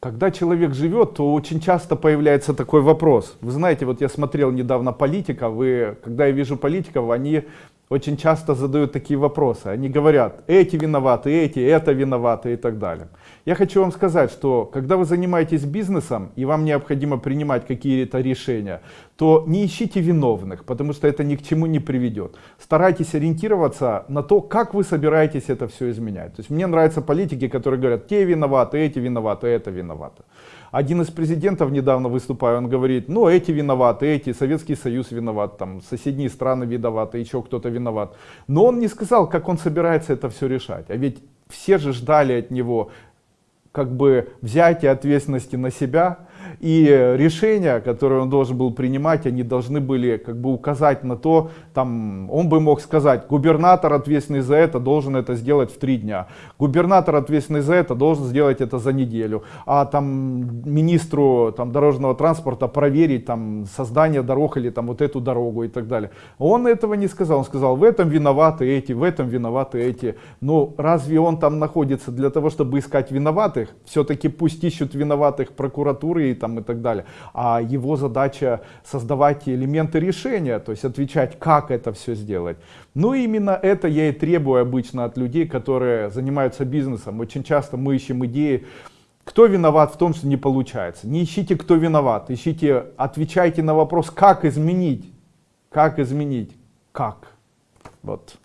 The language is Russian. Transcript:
когда человек живет, то очень часто появляется такой вопрос. Вы знаете, вот я смотрел недавно политиков, вы, когда я вижу политиков, они очень часто задают такие вопросы. Они говорят, эти виноваты, эти, это виноваты и так далее. Я хочу вам сказать, что когда вы занимаетесь бизнесом и вам необходимо принимать какие-то решения, то не ищите виновных, потому что это ни к чему не приведет. Старайтесь ориентироваться на то, как вы собираетесь это все изменять. То есть мне нравятся политики, которые говорят, те виноваты, эти виноваты, это виноваты. Один из президентов недавно выступая, он говорит, ну эти виноваты, эти, Советский Союз виноват, там соседние страны виноваты, еще кто-то виноват. Но он не сказал, как он собирается это все решать. А ведь все же ждали от него как бы взятие ответственности на себя, и решения, которые он должен был принимать, они должны были как бы указать на то, там, он бы мог сказать, губернатор ответственный за это должен это сделать в три дня, губернатор ответственный за это должен сделать это за неделю, а там министру там, дорожного транспорта проверить там создание дорог или там вот эту дорогу и так далее. Он этого не сказал, он сказал, в этом виноваты эти, в этом виноваты эти. Но разве он там находится для того, чтобы искать виноватых? Все-таки пусть ищут виноватых прокуратуры и там и так далее. А его задача создавать элементы решения, то есть отвечать, как это все сделать. Ну именно это я и требую обычно от людей, которые занимаются бизнесом. Очень часто мы ищем идеи, кто виноват в том, что не получается. Не ищите, кто виноват, ищите, отвечайте на вопрос, как изменить, как изменить, как. Вот.